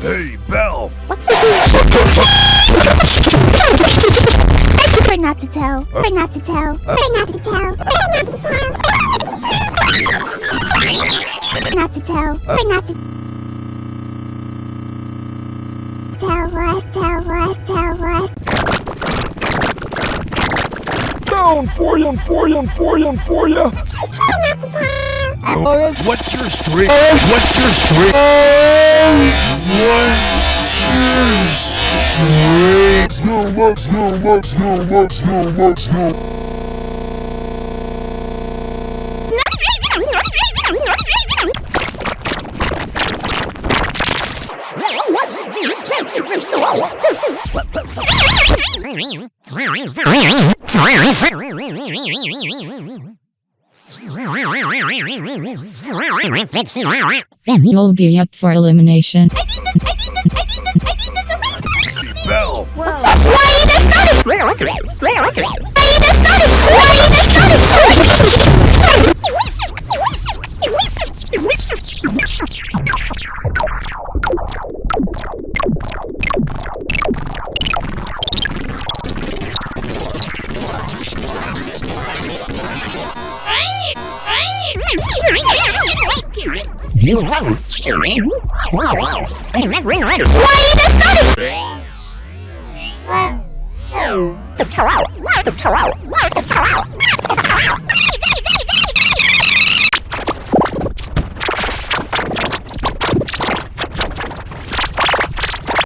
Hey, Belle! What's this? I prefer not to tell. Prefer not to tell. Prefer not to tell. Prefer not to tell. Not to tell. Prefer not to tell what, tell what, tell what. Down for you, for you, for you, for you. What's your streak? What's your streak? Streak? Snow, look, snow, look, snow, look, snow, look, snow. You'll be up for elimination. You just started? Why you just You have scream. Wow, wow. Why you just started? The. The tarot. The tarot.